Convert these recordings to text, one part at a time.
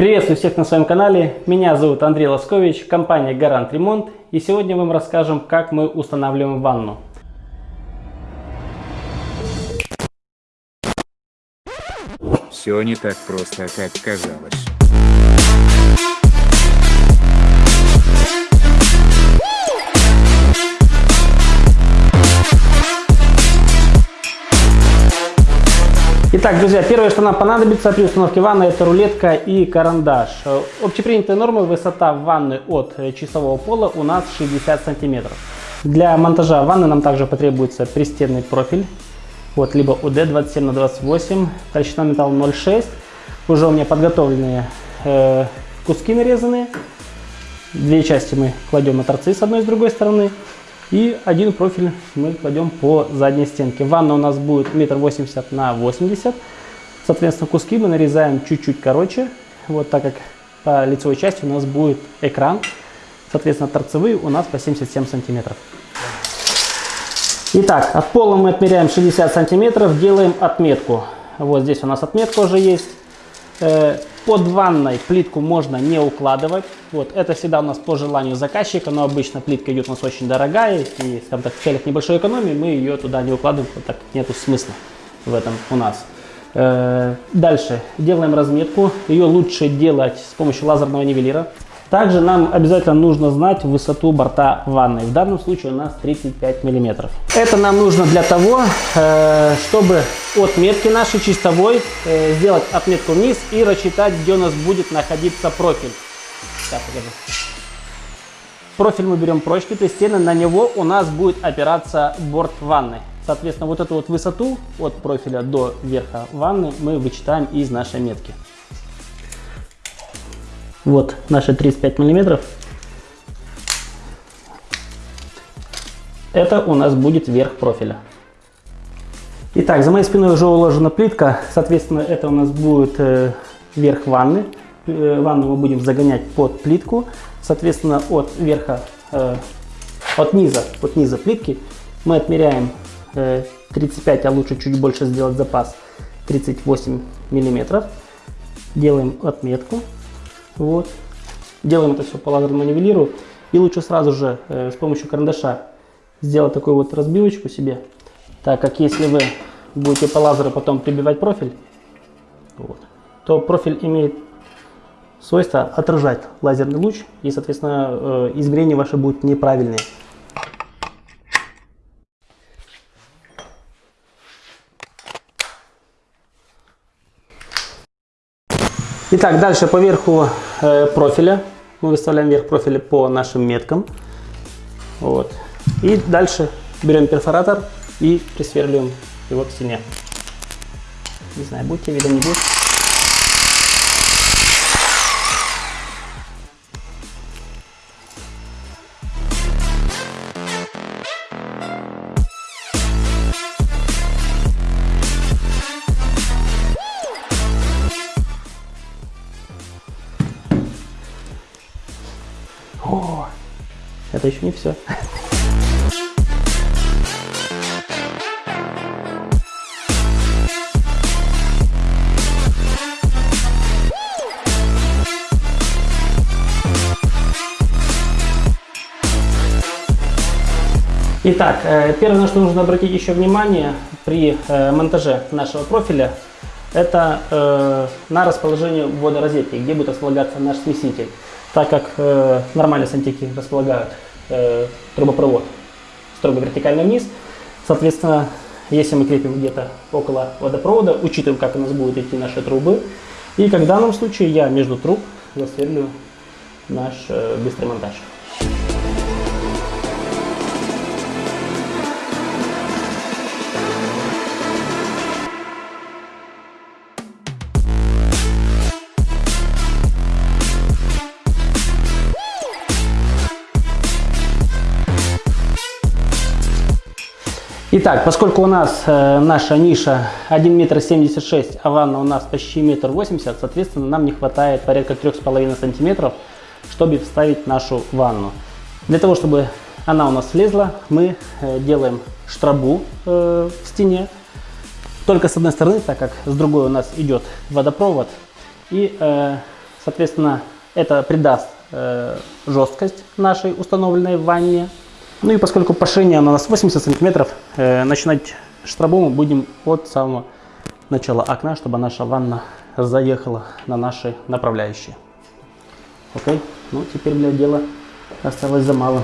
Приветствую всех на своем канале. Меня зовут Андрей Лоскович, компания Гарант Ремонт. И сегодня мы вам расскажем, как мы устанавливаем ванну. Все не так просто, как казалось. Итак, друзья, первое, что нам понадобится при установке ванны, это рулетка и карандаш. Э, общепринятая норма высота ванны от э, часового пола у нас 60 сантиметров. Для монтажа ванны нам также потребуется пристенный профиль, вот, либо УД 27 на 28, толщина металла 0,6. Уже у меня подготовленные э, куски нарезанные. Две части мы кладем на торцы с одной и с другой стороны. И один профиль мы кладем по задней стенке. Ванна у нас будет метр восемьдесят на 80. Соответственно, куски мы нарезаем чуть-чуть короче. Вот так как по лицевой части у нас будет экран. Соответственно, торцевые у нас по 77 сантиметров. Итак, от пола мы отмеряем 60 сантиметров, делаем отметку. Вот здесь у нас отметка уже есть. Э, под ванной плитку можно не укладывать. Вот, это всегда у нас по желанию заказчика, но обычно плитка идет у нас очень дорогая, и, скажем так, в целях небольшой экономии мы ее туда не укладываем, так как нету смысла в этом у нас. Э, дальше делаем разметку. Ее лучше делать с помощью лазерного нивелира. Также нам обязательно нужно знать высоту борта ванны. В данном случае у нас 35 миллиметров. Это нам нужно для того, э, чтобы от метки нашей чистовой э, сделать отметку вниз и рассчитать, где у нас будет находиться профиль. Так, профиль мы берем прочный, то есть на него у нас будет опираться борт ванны. Соответственно, вот эту вот высоту от профиля до верха ванны мы вычитаем из нашей метки. Вот наши 35 миллиметров. Это у нас будет верх профиля. Итак, за моей спиной уже уложена плитка. Соответственно, это у нас будет э, верх ванны. Э, ванну мы будем загонять под плитку. Соответственно, от верха, э, от низа, от низа плитки мы отмеряем э, 35, а лучше чуть больше сделать запас, 38 миллиметров. Делаем отметку. Вот. Делаем это все по лазерному нивелиру. И лучше сразу же э, с помощью карандаша сделать такую вот разбивочку себе. Так как если вы будете по лазеру потом прибивать профиль, вот, то профиль имеет свойство отражать лазерный луч. И, соответственно, э, измерения ваши будут неправильные. Итак, дальше по верху э, профиля мы выставляем верх профиля по нашим меткам. Вот. И дальше берем перфоратор и присверливаем его к стене. Не знаю, будете видно, не будет. Это еще не все. Итак, э, первое, на что нужно обратить еще внимание при э, монтаже нашего профиля, это э, на расположение водорозетки, где будет располагаться наш смеситель так как нормальные сантехи располагают э, трубопровод строго вертикально вниз, соответственно, если мы крепим где-то около водопровода, учитываем, как у нас будут идти наши трубы, и как в данном случае я между труб засверлю наш э, быстрый монтаж. Итак, поскольку у нас э, наша ниша 1 метр 76, а ванна у нас почти метр 80, соответственно, нам не хватает порядка 3,5 сантиметров, чтобы вставить нашу ванну. Для того, чтобы она у нас влезла, мы э, делаем штрабу э, в стене, только с одной стороны, так как с другой у нас идет водопровод. И э, Соответственно, это придаст э, жесткость нашей установленной ванне. Ну и поскольку поширение у нас 80 сантиметров, э, начинать штрабу мы будем от самого начала окна, чтобы наша ванна заехала на наши направляющие. Окей? Ну, теперь для дела осталось за малым.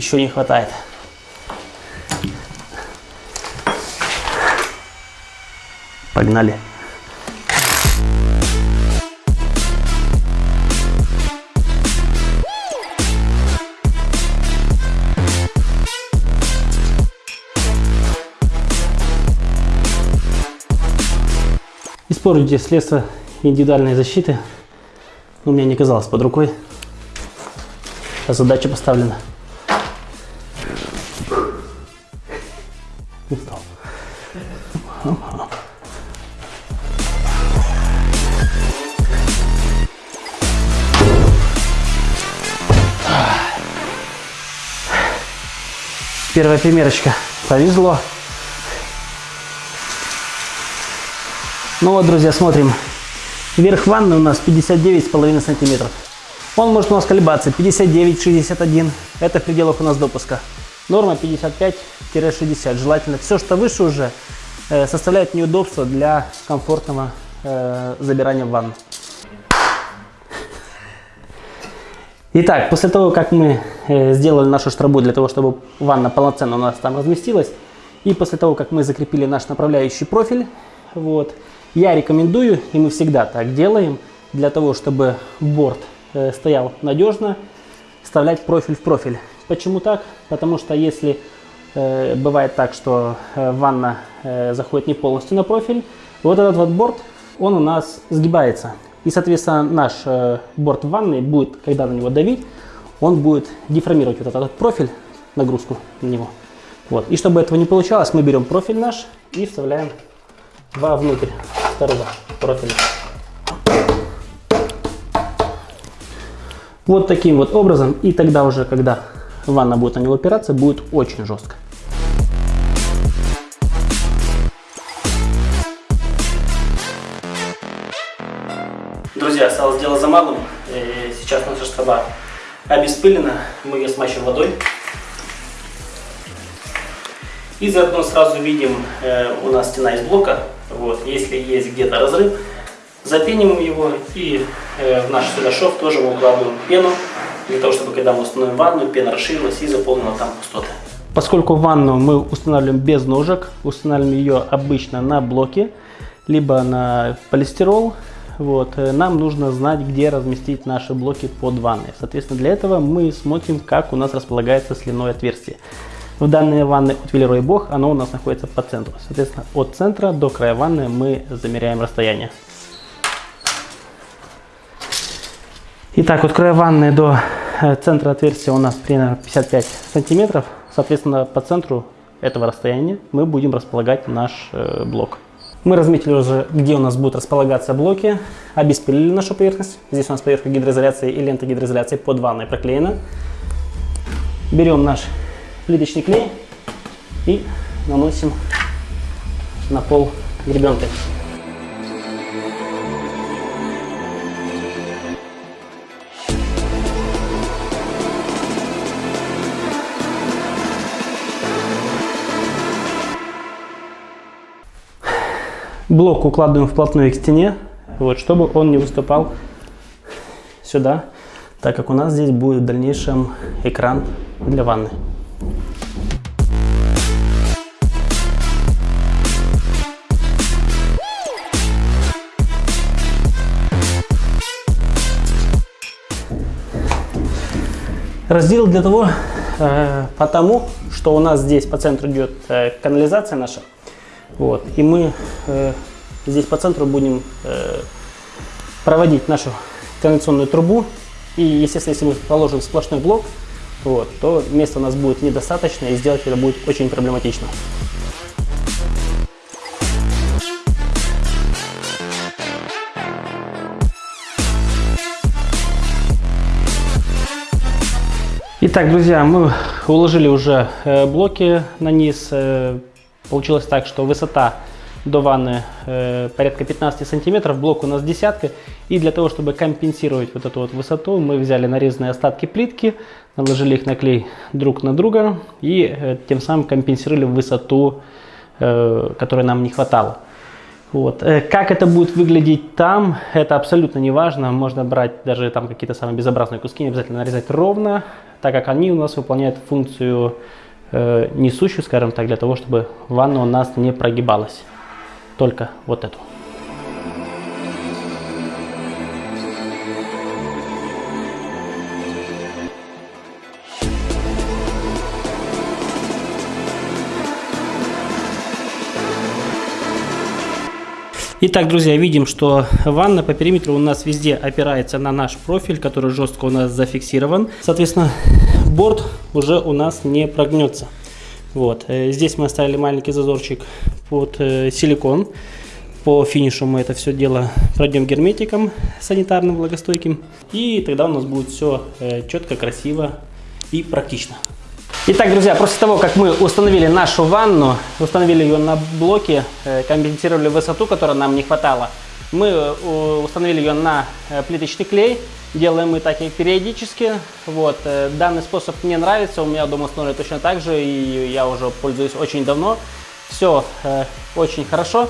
Еще не хватает. Погнали. Используйте средства индивидуальной защиты. У меня не казалось под рукой. А задача поставлена. Первая примерочка. Повезло. Ну вот, друзья, смотрим. Верх ванны у нас 59,5 сантиметров. Он может у нас колебаться 59-61. Это в пределах у нас допуска. Норма 55-60. Желательно все, что выше уже, э, составляет неудобство для комфортного э, забирания в ванну. Итак, после того, как мы э, сделали нашу штрабу для того, чтобы ванна полноценно у нас там разместилась, и после того, как мы закрепили наш направляющий профиль, вот, я рекомендую, и мы всегда так делаем, для того, чтобы борт э, стоял надежно, вставлять профиль в профиль. Почему так? Потому что если э, бывает так, что э, ванна э, заходит не полностью на профиль, вот этот вот борт, он у нас сгибается. И, соответственно, наш э, борт ванны будет, когда на него давить, он будет деформировать вот этот профиль, нагрузку на него. Вот. И чтобы этого не получалось, мы берем профиль наш и вставляем вовнутрь второго профиля. Вот таким вот образом. И тогда уже, когда ванна будет на него опираться, будет очень жестко. Осталось дело за малым. Сейчас наша штаба обеспылена. Мы ее смачиваем водой. И заодно сразу видим, э, у нас стена из блока. Вот, если есть где-то разрыв, запеним его и э, в наш сюда шов тоже мы укладываем пену, для того, чтобы когда мы установим ванну, пена расширилась и заполнила там пустоты. Поскольку ванну мы устанавливаем без ножек, устанавливаем ее обычно на блоке, либо на полистирол, вот, э, нам нужно знать, где разместить наши блоки под ванной. Соответственно, для этого мы смотрим, как у нас располагается сливное отверстие. В данной ванной от Велерой Бог оно у нас находится по центру. Соответственно, от центра до края ванны мы замеряем расстояние. Итак, от края ванны до э, центра отверстия у нас примерно 55 сантиметров. Соответственно, по центру этого расстояния мы будем располагать наш э, блок. Мы разметили уже, где у нас будут располагаться блоки, обеспилили нашу поверхность. Здесь у нас поверхка гидроизоляции и лента гидроизоляции под ванной проклеена. Берем наш плиточный клей и наносим на пол гребенкой. Блок укладываем вплотную к стене, вот, чтобы он не выступал сюда, так как у нас здесь будет в дальнейшем экран для ванны. Раздел для того, э, потому что у нас здесь по центру идет э, канализация наша. Вот. И мы э, здесь по центру будем э, проводить нашу кондиционную трубу. И, естественно, если мы положим сплошной блок, вот, то места у нас будет недостаточно, и сделать это будет очень проблематично. Итак, друзья, мы уложили уже э, блоки на низ, э, Получилось так, что высота до ванны э, порядка 15 сантиметров, блок у нас десятка. И для того, чтобы компенсировать вот эту вот высоту, мы взяли нарезанные остатки плитки, наложили их на клей друг на друга и э, тем самым компенсировали высоту, э, которой нам не хватало. Вот. Э, как это будет выглядеть там, это абсолютно не важно. Можно брать даже там какие-то самые безобразные куски, не обязательно нарезать ровно, так как они у нас выполняют функцию э, несущую, скажем так, для того, чтобы ванна у нас не прогибалась. Только вот эту. Итак, друзья, видим, что ванна по периметру у нас везде опирается на наш профиль, который жестко у нас зафиксирован. Соответственно, борт уже у нас не прогнется. Вот. Э, здесь мы оставили маленький зазорчик под э, силикон. По финишу мы это все дело пройдем герметиком санитарным, влагостойким. И тогда у нас будет все э, четко, красиво и практично. Итак, друзья, после того, как мы установили нашу ванну, установили ее на блоке, компенсировали высоту, которой нам не хватало, мы установили ее на плиточный клей. Делаем мы так и периодически. Вот. Данный способ мне нравится, у меня дома установлено точно так же, и я уже пользуюсь очень давно. Все очень хорошо.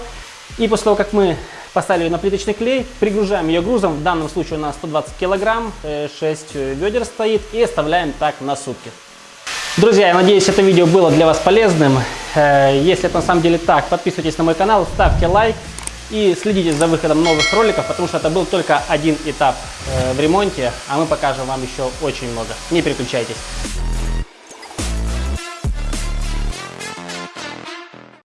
И после того, как мы поставили на плиточный клей, пригружаем ее грузом, в данном случае у нас 120 килограмм, 6 ведер стоит, и оставляем так на сутки. Друзья, я надеюсь, это видео было для вас полезным. Э, если это на самом деле так, подписывайтесь на мой канал, ставьте лайк и следите за выходом новых роликов, потому что это был только один этап э, в ремонте, а мы покажем вам еще очень много. Не переключайтесь.